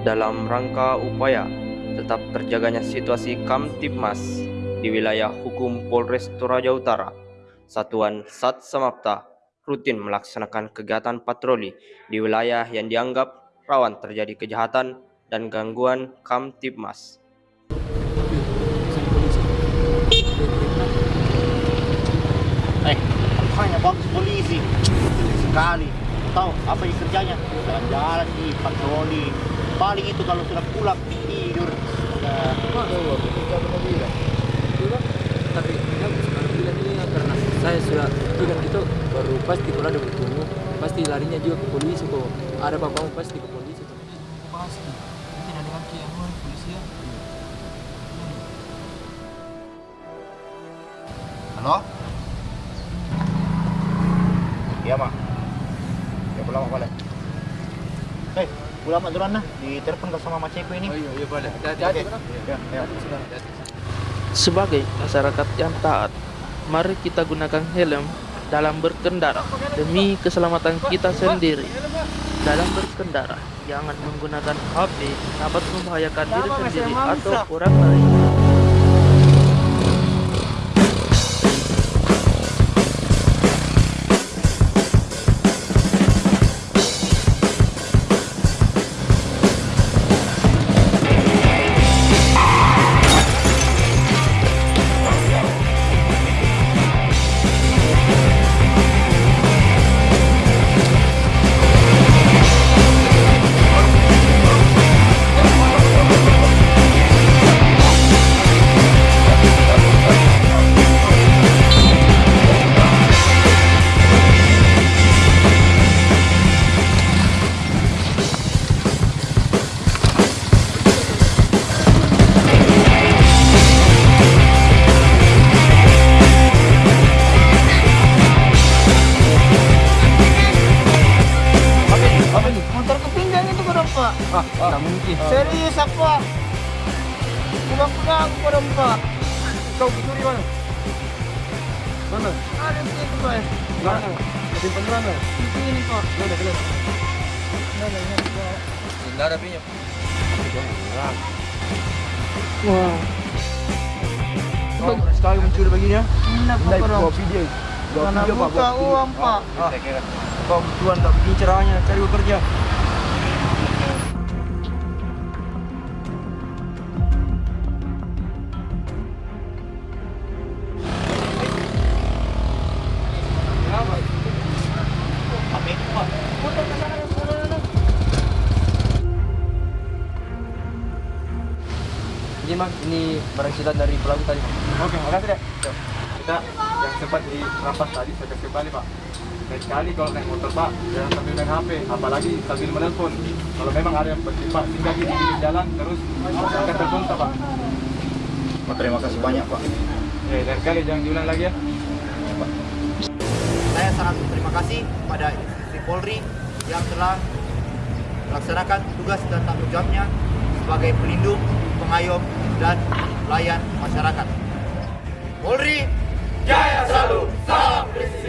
dalam rangka upaya tetap terjaganya situasi Kamtibmas di wilayah hukum Polres Toraja Utara. Satuan Sat Samapta rutin melaksanakan kegiatan patroli di wilayah yang dianggap rawan terjadi kejahatan dan gangguan Kamtibmas. Eh, makanya bagus polisi. Sekali. Tahu apa yang kerjanya? Jalan-jalan di patroli. Paling itu kalau sudah pulang tidur. Nah, tapi bilang karena saya sudah pegang itu baru pasti kalau ada bertemu pasti larinya juga ke polisi kok ada bapakmu pasti ke polisi pasti mungkin ada lagi yang mau polisi ya Halo? Iya, Mak. Pulang Mak balik. Hei, pulang Mak duluan nah. Ditelepon ke sama Ceko ini. oh iya iya boleh Jadi. Ya, ya. Sebagai masyarakat yang taat, mari kita gunakan helm dalam berkendara demi keselamatan kita sendiri. Dalam berkendara, jangan menggunakan HP dapat membahayakan diri sendiri atau orang lain. Ah tidak mungkin Serius apa? Pulang-pulang kau Pak. kau curi mana mana Ada di situ Pak. mana simpan mana Di sini Pak. mana Mana, mana, Pak. tidak ada pinjam Wah, Kau sekali mencuri begini ya Tidak Pak. Mana video pak buka uang Pak. Ah, kau tuan tak begini caranya cari bekerja Ini mas, ini barang sitaan dari pelaku tadi. Oke, makasih deh. kita yang sempat dirampas tadi saya kasih kembali pak Lain sekali kalau naik motor pak jangan sambil main HP apalagi sambil menelpon kalau memang ada yang penting pak singgah di pinggir jalan terus angkat telepon tak pak Oh, terima kasih banyak Pak. eh lain sekali jangan diulang lagi ya Saya sangat berterima kasih kepada institusi Polri yang telah melaksanakan tugas dan tanggung jawabnya sebagai pelindung, pengayom, dan pelayan masyarakat. Polri, jaya selalu, salam presisi.